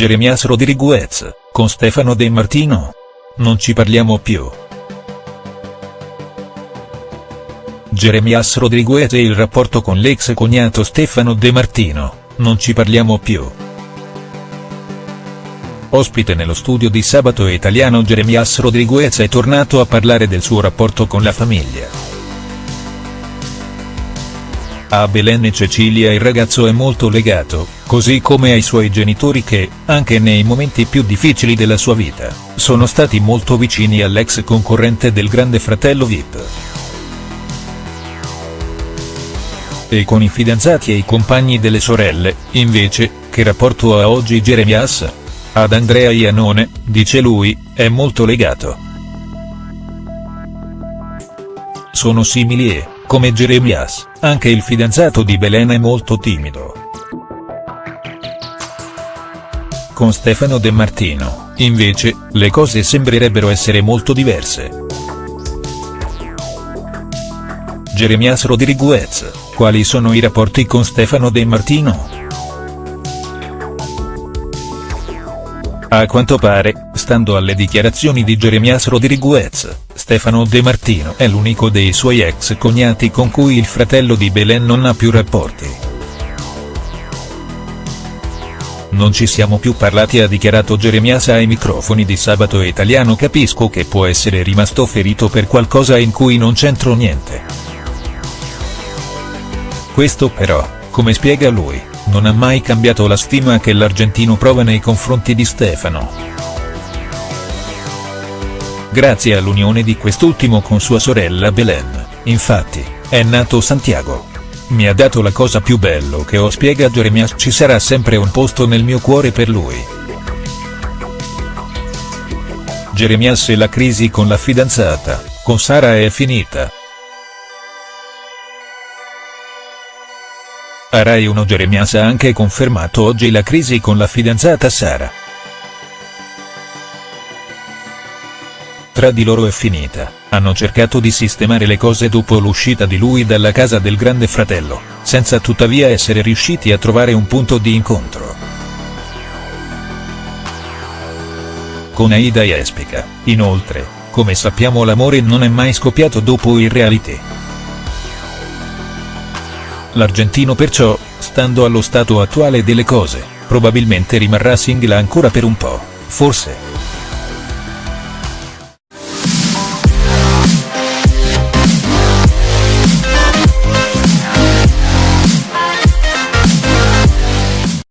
Jeremias Rodriguez, con Stefano De Martino? Non ci parliamo più. Jeremias Rodriguez e il rapporto con l'ex cognato Stefano De Martino, non ci parliamo più. Ospite nello studio di Sabato Italiano Jeremias Rodriguez è tornato a parlare del suo rapporto con la famiglia. A Belen e Cecilia il ragazzo è molto legato, così come ai suoi genitori che, anche nei momenti più difficili della sua vita, sono stati molto vicini all'ex concorrente del grande fratello Vip. E con i fidanzati e i compagni delle sorelle, invece, che rapporto ha oggi Jeremias? Ad Andrea Iannone, dice lui, è molto legato. Sono simili e, come Jeremias, anche il fidanzato di Belen è molto timido. Con Stefano De Martino, invece, le cose sembrerebbero essere molto diverse. Jeremias Rodriguez, quali sono i rapporti con Stefano De Martino?. A quanto pare, stando alle dichiarazioni di Jeremias Rodriguez, Stefano De Martino è l'unico dei suoi ex cognati con cui il fratello di Belen non ha più rapporti. Non ci siamo più parlati ha dichiarato Jeremias ai microfoni di Sabato Italiano capisco che può essere rimasto ferito per qualcosa in cui non c'entro niente. Questo però, come spiega lui, non ha mai cambiato la stima che l'argentino prova nei confronti di Stefano. Grazie all'unione di quest'ultimo con sua sorella Belen, infatti, è nato Santiago. Mi ha dato la cosa più bello che ho spiega Jeremias ci sarà sempre un posto nel mio cuore per lui. Jeremias e la crisi con la fidanzata, con Sara è finita. A Rai 1 Jeremias ha anche confermato oggi la crisi con la fidanzata Sara. Tra di loro è finita, hanno cercato di sistemare le cose dopo l'uscita di lui dalla casa del grande fratello, senza tuttavia essere riusciti a trovare un punto di incontro. Con Aida Espica, inoltre, come sappiamo l'amore non è mai scoppiato dopo il reality. L'argentino perciò, stando allo stato attuale delle cose, probabilmente rimarrà single ancora per un po', forse.